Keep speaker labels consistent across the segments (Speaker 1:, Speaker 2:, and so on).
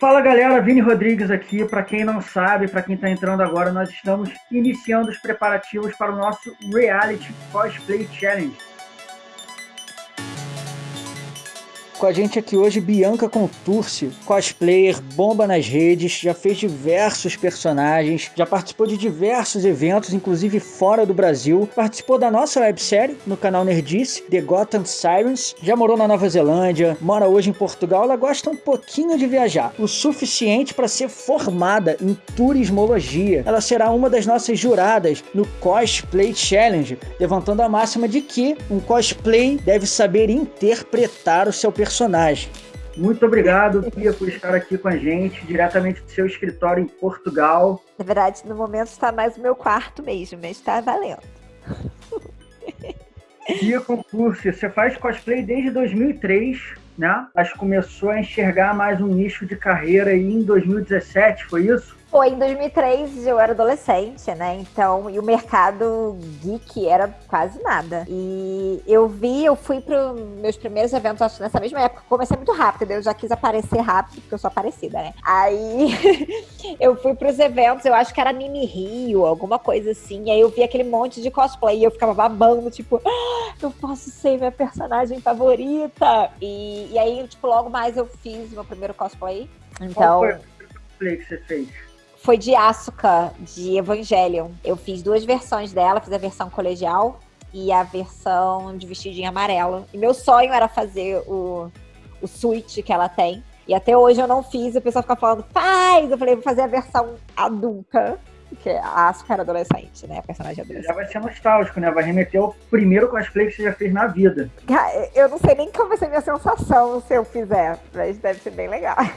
Speaker 1: Fala galera, Vini Rodrigues aqui. Para quem não sabe, para quem está entrando agora, nós estamos iniciando os preparativos para o nosso Reality Cosplay Challenge. Com a gente aqui hoje, Bianca Contursi, cosplayer, bomba nas redes, já fez diversos personagens, já participou de diversos eventos, inclusive fora do Brasil. Participou da nossa websérie no canal Nerdice, The Gotham Sirens. Já morou na Nova Zelândia, mora hoje em Portugal. Ela gosta um pouquinho de viajar, o suficiente para ser formada em turismologia. Ela será uma das nossas juradas no Cosplay Challenge, levantando a máxima de que um cosplay deve saber interpretar o seu personagem personagem. Muito obrigado, Pia, por estar aqui com a gente, diretamente do seu escritório em Portugal.
Speaker 2: Na verdade, no momento está mais o meu quarto mesmo, mas está valendo.
Speaker 1: Pia Concurso, você faz cosplay desde 2003, né? Mas começou a enxergar mais um nicho de carreira aí em 2017, foi isso?
Speaker 2: Foi em 2003, eu era adolescente, né? Então, e o mercado geek era quase nada. E eu vi, eu fui para meus primeiros eventos, acho nessa mesma época, comecei muito rápido, eu já quis aparecer rápido, porque eu sou aparecida, né? Aí eu fui para os eventos, eu acho que era Mini Rio, alguma coisa assim. E aí eu vi aquele monte de cosplay e eu ficava babando, tipo, ah, eu posso ser minha personagem favorita. E, e aí, tipo, logo mais eu fiz meu primeiro cosplay. Então. Qual
Speaker 1: foi o cosplay que você fez?
Speaker 2: Foi de Asuka, de Evangelion. Eu fiz duas versões dela, fiz a versão colegial e a versão de vestidinho amarelo. E meu sonho era fazer o, o switch que ela tem. E até hoje eu não fiz, o pessoal fica falando, faz! Eu falei, vou fazer a versão adulta. Porque a Asuka era adolescente, né? A personagem adolescente.
Speaker 1: Já vai ser nostálgico, né? Vai remeter ao primeiro cosplay que você já fez na vida.
Speaker 2: Eu não sei nem qual vai ser a minha sensação se eu fizer, mas deve ser bem legal.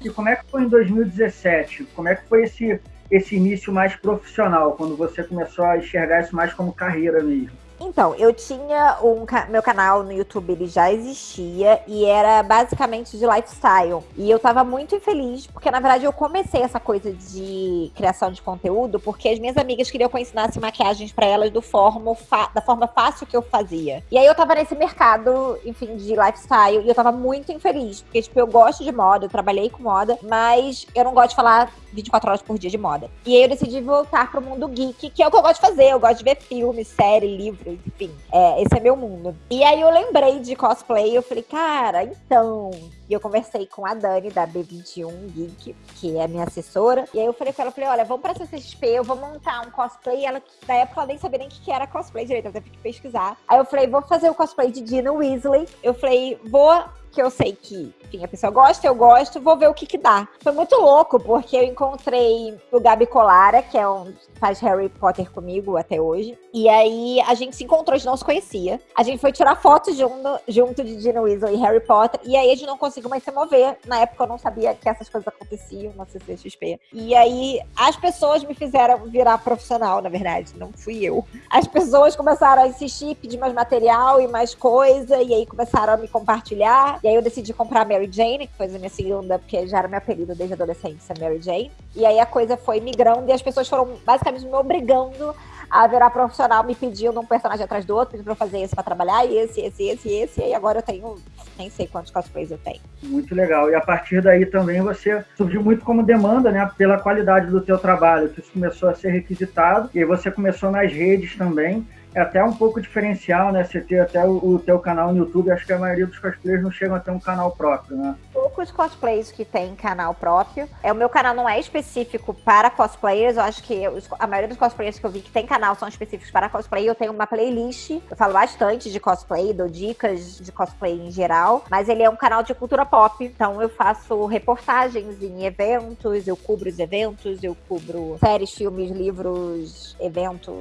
Speaker 1: E como é que foi em 2017? Como é que foi esse, esse início mais profissional, quando você começou a enxergar isso mais como carreira mesmo?
Speaker 2: Então, eu tinha um meu canal no YouTube, ele já existia e era basicamente de lifestyle. E eu tava muito infeliz porque na verdade eu comecei essa coisa de criação de conteúdo porque as minhas amigas queriam que eu ensinasse maquiagens para elas do forma da forma fácil que eu fazia. E aí eu tava nesse mercado, enfim, de lifestyle e eu tava muito infeliz, porque tipo, eu gosto de moda, eu trabalhei com moda, mas eu não gosto de falar 24 horas por dia de moda. E aí eu decidi voltar pro mundo geek, que é o que eu gosto de fazer. Eu gosto de ver filme, série, livro, enfim. É, esse é meu mundo. E aí eu lembrei de cosplay eu falei, cara, então. E eu conversei com a Dani, da B21 Geek, que é minha assessora. E aí eu falei com ela, falei, olha, vamos pra CCXP, eu vou montar um cosplay. Ela, na época, ela nem sabia nem o que era cosplay direito, eu teve que pesquisar. Aí eu falei, vou fazer o cosplay de Dina Weasley. Eu falei, vou que eu sei que, enfim, a pessoa gosta, eu gosto, vou ver o que que dá. Foi muito louco, porque eu encontrei o Gabi Colara, que é um faz Harry Potter comigo até hoje. E aí a gente se encontrou, a gente não se conhecia. A gente foi tirar fotos junto, junto de Gina Weasley e Harry Potter. E aí a gente não conseguiu mais se mover. Na época eu não sabia que essas coisas aconteciam na CCXP. E aí as pessoas me fizeram virar profissional, na verdade. Não fui eu. As pessoas começaram a insistir, pedir mais material e mais coisa. E aí começaram a me compartilhar. E aí eu decidi comprar Mary Jane, que foi a minha segunda, porque já era meu apelido desde adolescência, Mary Jane. E aí a coisa foi migrando e as pessoas foram basicamente me obrigando a virar profissional, me pedindo um personagem atrás do outro, pedindo pra eu fazer esse pra trabalhar, e esse, esse, esse, esse, e agora eu tenho, nem sei quantos cosplays eu tenho.
Speaker 1: Muito legal. E a partir daí também você surgiu muito como demanda, né, pela qualidade do teu trabalho, que isso começou a ser requisitado, e você começou nas redes também, é até um pouco diferencial, né? Você ter até o, o teu canal no YouTube, acho que a maioria dos cosplayers não chegam a ter um canal próprio, né?
Speaker 2: Poucos cosplays que têm canal próprio. É, o meu canal não é específico para cosplayers, eu acho que os, a maioria dos cosplayers que eu vi que tem canal são específicos para cosplay. Eu tenho uma playlist, eu falo bastante de cosplay, dou dicas de cosplay em geral, mas ele é um canal de cultura pop, então eu faço reportagens em eventos, eu cubro os eventos, eu cubro séries, filmes, livros, eventos,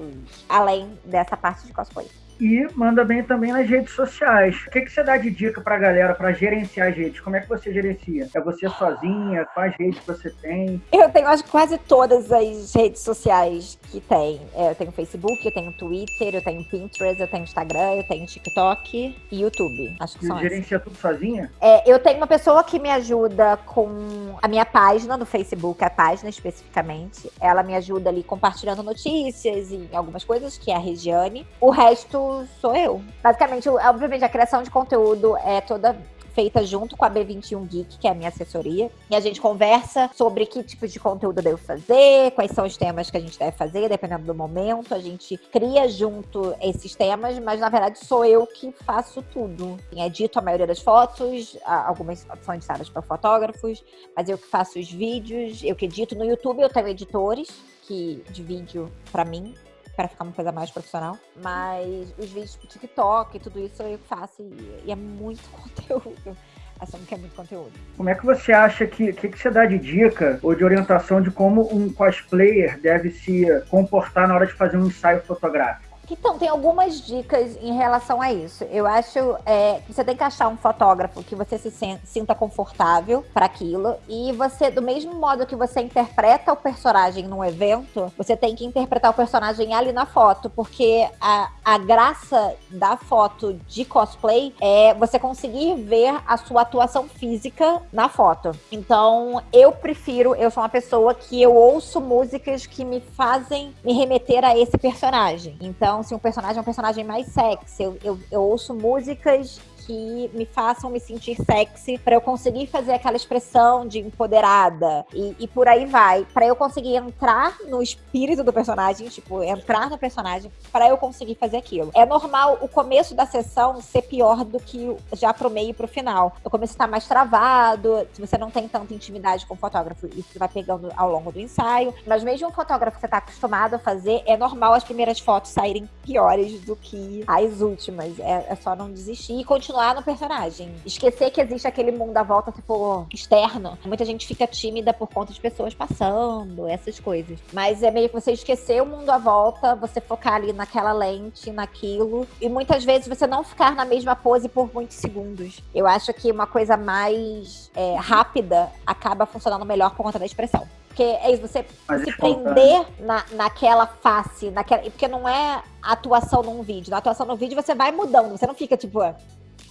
Speaker 2: além dessa parte de cosplay
Speaker 1: e manda bem também nas redes sociais. O que, que você dá de dica pra galera para gerenciar as redes? Como é que você gerencia? É você sozinha? Quais redes você tem?
Speaker 2: Eu tenho acho quase todas as redes sociais que tem. É, eu tenho Facebook, eu tenho Twitter, eu tenho Pinterest, eu tenho Instagram, eu tenho TikTok e YouTube. Acho que
Speaker 1: e
Speaker 2: são
Speaker 1: gerencia tudo sozinha?
Speaker 2: É, eu tenho uma pessoa que me ajuda com a minha página no Facebook, a página especificamente. Ela me ajuda ali compartilhando notícias e algumas coisas, que é a Regiane. O resto sou eu. Basicamente, obviamente, a criação de conteúdo é toda feita junto com a B21 Geek, que é a minha assessoria. E a gente conversa sobre que tipo de conteúdo eu devo fazer, quais são os temas que a gente deve fazer, dependendo do momento. A gente cria junto esses temas, mas na verdade sou eu que faço tudo. Edito a maioria das fotos, algumas são editadas por fotógrafos, mas eu que faço os vídeos, eu que edito. No YouTube eu tenho editores que, de vídeo para mim, para ficar uma coisa mais profissional. Mas os vídeos pro TikTok e tudo isso eu faço e, e é muito conteúdo. Achando que é muito conteúdo.
Speaker 1: Como é que você acha que. Que, que você dá de dica ou de orientação de como um cosplayer deve se comportar na hora de fazer um ensaio fotográfico?
Speaker 2: Então, tem algumas dicas em relação a isso. Eu acho é, que você tem que achar um fotógrafo que você se sinta confortável para aquilo. E você, do mesmo modo que você interpreta o personagem num evento, você tem que interpretar o personagem ali na foto. Porque a, a graça da foto de cosplay é você conseguir ver a sua atuação física na foto. Então, eu prefiro, eu sou uma pessoa que eu ouço músicas que me fazem me remeter a esse personagem. Então, então, se um personagem é um personagem mais sexy, eu, eu, eu ouço músicas que me façam me sentir sexy para eu conseguir fazer aquela expressão de empoderada e, e por aí vai, para eu conseguir entrar no espírito do personagem, tipo, entrar no personagem para eu conseguir fazer aquilo. É normal o começo da sessão ser pior do que já pro meio e pro final. O começo tá mais travado, se você não tem tanta intimidade com o fotógrafo, isso vai pegando ao longo do ensaio, mas mesmo um fotógrafo que você tá acostumado a fazer, é normal as primeiras fotos saírem piores do que as últimas. É, é só não desistir e continuar continuar no personagem. Esquecer que existe aquele mundo à volta, tipo, externo. Muita gente fica tímida por conta de pessoas passando, essas coisas. Mas é meio que você esquecer o mundo à volta, você focar ali naquela lente, naquilo. E muitas vezes você não ficar na mesma pose por muitos segundos. Eu acho que uma coisa mais é, rápida acaba funcionando melhor por conta da expressão. Porque é isso, você Mas se prender na, naquela face, naquela. Porque não é atuação num vídeo. Na atuação no vídeo você vai mudando, você não fica tipo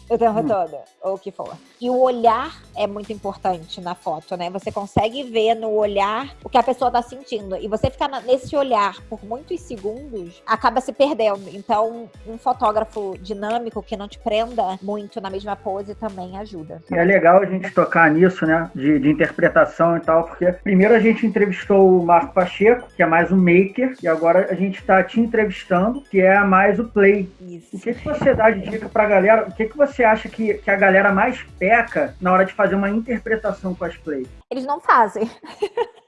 Speaker 2: o tempo hum. todo, ou o que for. E o olhar é muito importante na foto, né? Você consegue ver no olhar o que a pessoa tá sentindo. E você ficar nesse olhar por muitos segundos acaba se perdendo. Então, um fotógrafo dinâmico que não te prenda muito na mesma pose também ajuda.
Speaker 1: E é legal a gente tocar nisso, né? De, de interpretação e tal, porque primeiro a gente entrevistou o Marco Pacheco, que é mais um maker, e agora a gente tá te entrevistando, que é mais o play. Isso. O que, que você dá de dica pra galera? O que, que você você acha que, que a galera mais peca na hora de fazer uma interpretação cosplay?
Speaker 2: Eles não fazem.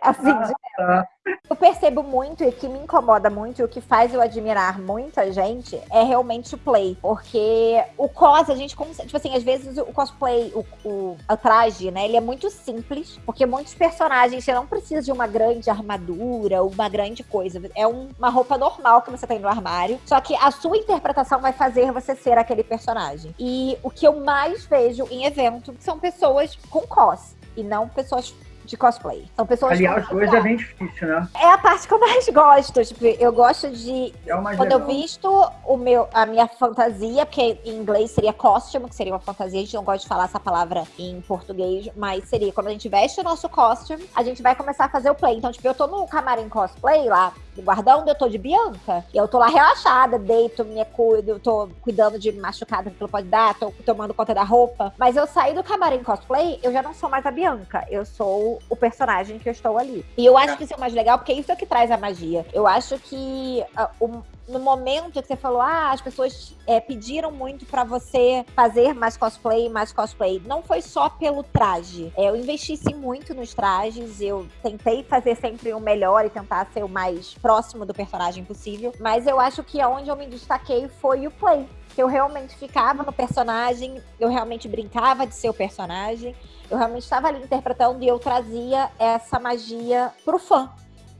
Speaker 2: assim, ah, tá. Eu percebo muito e que me incomoda muito, e o que faz eu admirar muita gente é realmente o play. Porque o cos, a gente consegue. Tipo assim, às vezes o cosplay, o, o, o traje, né? Ele é muito simples. Porque muitos personagens você não precisa de uma grande armadura, uma grande coisa. É um, uma roupa normal que você tem no armário. Só que a sua interpretação vai fazer você ser aquele personagem. E o que eu mais vejo em evento são pessoas com cos e não pessoas de cosplay. São pessoas
Speaker 1: Aliás, hoje é bem difícil, né?
Speaker 2: É a parte que eu mais gosto. Tipo, eu gosto de. É quando legal. eu visto o meu, a minha fantasia, porque em inglês seria costume, que seria uma fantasia, a gente não gosta de falar essa palavra em português, mas seria quando a gente veste o nosso costume, a gente vai começar a fazer o play. Então, tipo, eu tô no camarim cosplay lá, do guardão, eu tô de Bianca, e eu tô lá relaxada, deito, me cuido, tô cuidando de machucada que pode dar, tô tomando conta da roupa. Mas eu saí do camarim cosplay, eu já não sou mais a Bianca, eu sou o personagem que eu estou ali. E eu acho que isso é o mais legal, porque isso é o que traz a magia. Eu acho que uh, o, no momento que você falou, ah, as pessoas é, pediram muito para você fazer mais cosplay, mais cosplay. Não foi só pelo traje. É, eu investi sim muito nos trajes, eu tentei fazer sempre o melhor e tentar ser o mais próximo do personagem possível. Mas eu acho que onde eu me destaquei foi o play. Que eu realmente ficava no personagem, eu realmente brincava de ser o personagem. Eu realmente estava ali interpretando e eu trazia essa magia pro fã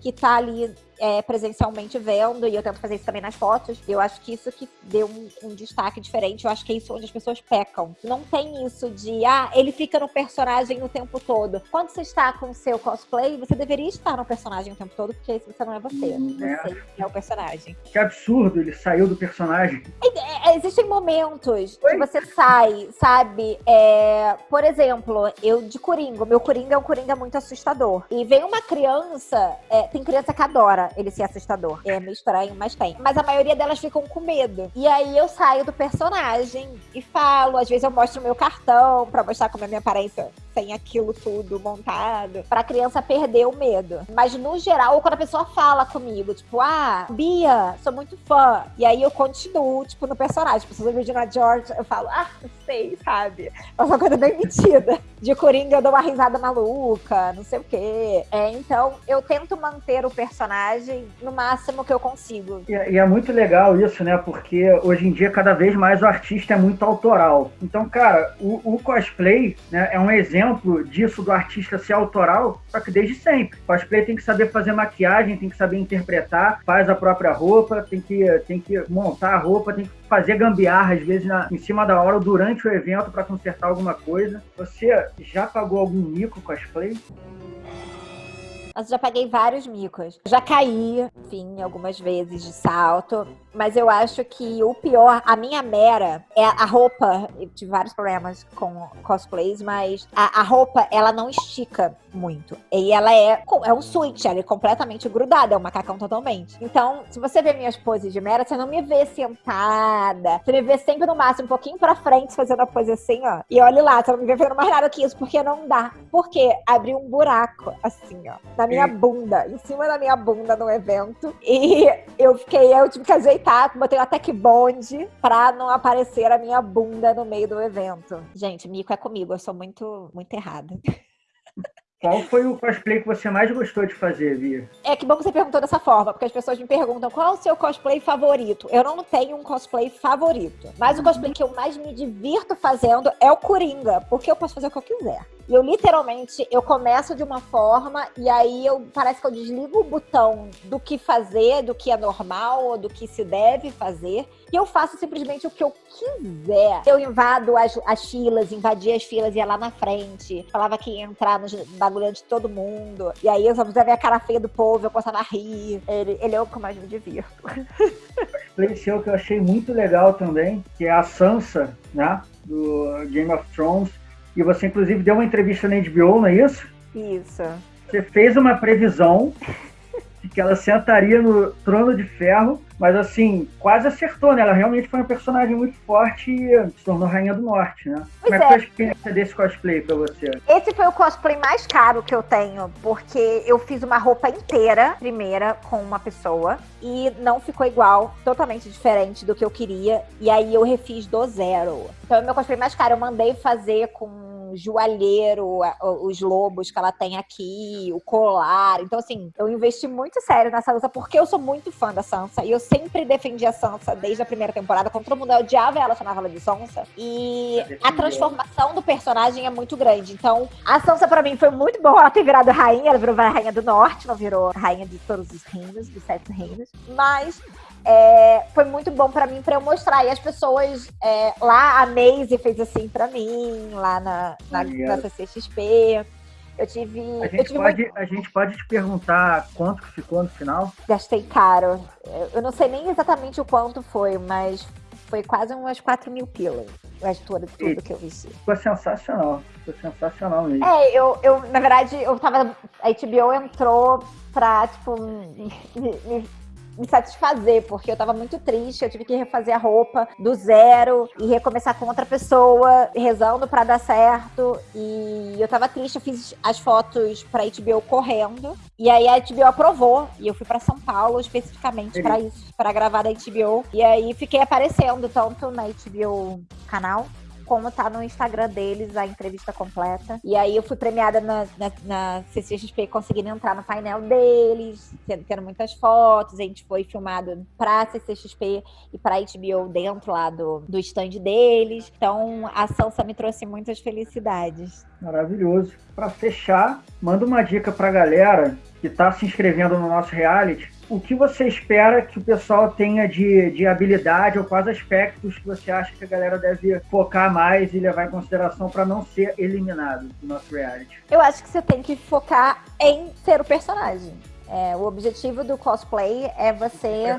Speaker 2: que tá ali é, presencialmente vendo, e eu tento fazer isso também nas fotos. Eu acho que isso que deu um, um, destaque diferente. Eu acho que é isso onde as pessoas pecam. Não tem isso de, ah, ele fica no personagem o tempo todo. Quando você está com o seu cosplay, você deveria estar no personagem o tempo todo, porque você não é você. Hum, é. Você é o personagem.
Speaker 1: Que absurdo, ele saiu do personagem.
Speaker 2: É, existem momentos Oi? que você sai, sabe? É, por exemplo, eu de Coringa, meu Coringa é um Coringa muito assustador. E vem uma criança, é, tem criança que adora ele ser assustador. É meio estranho, mas tem. Mas a maioria delas ficam com medo. E aí eu saio do personagem e falo, às vezes eu mostro o meu cartão pra mostrar como é a minha aparência sem aquilo tudo montado, pra criança perder o medo. Mas no geral, quando a pessoa fala comigo, tipo, ah, Bia, sou muito fã. E aí eu continuo, tipo, no personagem. Tipo, se eu Regina George, eu falo, ah, não sei, sabe? É uma coisa bem metida. De Coringa eu dou uma risada maluca, não sei o quê. É, então, eu tento manter o personagem no máximo que eu consigo.
Speaker 1: E, e é muito legal isso, né? Porque hoje em dia, cada vez mais o artista é muito autoral. Então, cara, o, o cosplay né, é um exemplo disso do artista ser autoral, só que desde sempre. O cosplay tem que saber fazer maquiagem, tem que saber interpretar, faz a própria roupa, tem que, tem que montar a roupa, tem que fazer gambiarra, às vezes, na, em cima da hora ou durante o evento para consertar alguma coisa. Você já pagou algum mico cosplay?
Speaker 2: Mas já paguei vários micos. Já caí, enfim, algumas vezes de salto. Mas eu acho que o pior, a minha mera, é a roupa. Eu tive vários problemas com cosplays, mas a, a roupa, ela não estica muito. E ela é, é um switch, ela é completamente grudada, é um macacão totalmente. Então, se você ver minhas poses de mera, você não me vê sentada. Você me vê sempre no máximo um pouquinho pra frente, fazendo a pose assim, ó. E olha lá, você não me vê fazendo mais nada que isso, porque não dá. Porque abriu um buraco, assim, ó, na minha bunda, em cima da minha bunda no evento. E eu fiquei, eu tive que ajeitar, botei uma tech bond pra não aparecer a minha bunda no meio do evento. Gente, mico é comigo, eu sou muito, muito errada.
Speaker 1: Qual foi o cosplay que você mais gostou de fazer, Bia?
Speaker 2: É que bom que você perguntou dessa forma, porque as pessoas me perguntam qual é o seu cosplay favorito. Eu não tenho um cosplay favorito, mas o cosplay que eu mais me divirto fazendo é o Coringa, porque eu posso fazer o que eu quiser. E eu literalmente, eu começo de uma forma e aí eu parece que eu desligo o botão do que fazer, do que é normal ou do que se deve fazer, e eu faço simplesmente o que eu quiser. Eu invado as, as filas, invadia as filas, ia lá na frente, falava que ia entrar nos bagulho de todo mundo. E aí eu só precisava ver a cara feia do povo, eu começava a rir. Ele, ele é o que mais me divirto.
Speaker 1: Seu que eu achei muito legal também, que é a Sansa, né? Do Game of Thrones e você, inclusive, deu uma entrevista na HBO, não é isso?
Speaker 2: Isso.
Speaker 1: Você fez uma previsão que ela sentaria no trono de ferro mas assim, quase acertou, né? Ela realmente foi uma personagem muito forte e se tornou Rainha do Norte, né? Pois Como é que foi a experiência desse cosplay pra você?
Speaker 2: Esse foi o cosplay mais caro que eu tenho, porque eu fiz uma roupa inteira, primeira, com uma pessoa, e não ficou igual, totalmente diferente do que eu queria. E aí eu refiz do zero. Então, é o meu cosplay mais caro. Eu mandei fazer com joalheiro, os lobos que ela tem aqui, o colar. Então, assim, eu investi muito sério nessa luta porque eu sou muito fã da Sansa e eu sempre defendi a Sansa desde a primeira temporada. Quando todo mundo odiava ela, chamava ela de Sansa. E a transformação do personagem é muito grande. Então, a Sansa pra mim foi muito boa ela ter virado rainha. Ela virou rainha do norte, não virou rainha de todos os reinos, dos sete reinos. Mas é, foi muito bom para mim para eu mostrar. E as pessoas é, lá, a Maze fez assim para mim, lá na, na, na CCXP. Eu tive.
Speaker 1: A gente,
Speaker 2: tive
Speaker 1: pode, muito... a gente pode te perguntar quanto que ficou no final?
Speaker 2: Gastei caro. Eu não sei nem exatamente o quanto foi, mas foi quase umas 4 mil pilas. Resto de tudo e que eu vesti.
Speaker 1: Ficou sensacional. Ficou sensacional mesmo.
Speaker 2: É, eu, eu, na verdade, eu tava. A HBO entrou pra, tipo, me, me me satisfazer, porque eu tava muito triste, eu tive que refazer a roupa do zero e recomeçar com outra pessoa, rezando para dar certo. E eu tava triste, eu fiz as fotos pra HBO correndo. E aí a HBO aprovou e eu fui para São Paulo especificamente para isso, para gravar da HBO. E aí fiquei aparecendo tanto na HBO canal como tá no Instagram deles a entrevista completa. E aí eu fui premiada na, na, na CCXP conseguindo entrar no painel deles, tendo, tendo muitas fotos. A gente foi filmado pra CCXP e pra HBO dentro lá do, do stand deles. Então a Sansa me trouxe muitas felicidades.
Speaker 1: Maravilhoso. Para fechar, manda uma dica pra galera que tá se inscrevendo no nosso reality o que você espera que o pessoal tenha de, de habilidade ou quais aspectos que você acha que a galera deve focar mais e levar em consideração para não ser eliminado do nosso reality?
Speaker 2: Eu acho que você tem que focar em ser o personagem. É, o objetivo do cosplay é você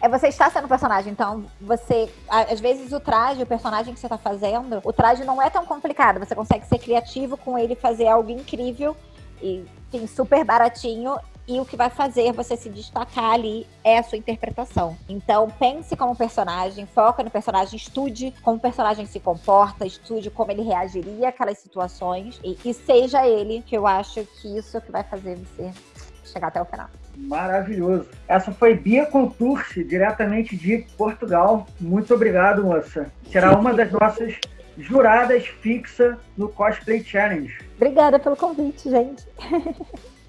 Speaker 2: é você estar sendo personagem. Então, você às vezes o traje, o personagem que você está fazendo, o traje não é tão complicado. Você consegue ser criativo com ele, fazer algo incrível e enfim, super baratinho e o que vai fazer você se destacar ali é a sua interpretação. Então, pense como personagem, foca no personagem, estude como o personagem se comporta, estude como ele reagiria àquelas situações e, e seja ele, que eu acho que isso é o que vai fazer você chegar até o final.
Speaker 1: Maravilhoso. Essa foi Bia Contursi, diretamente de Portugal. Muito obrigado, moça. Será uma das nossas juradas fixa no Cosplay Challenge.
Speaker 2: Obrigada pelo convite, gente.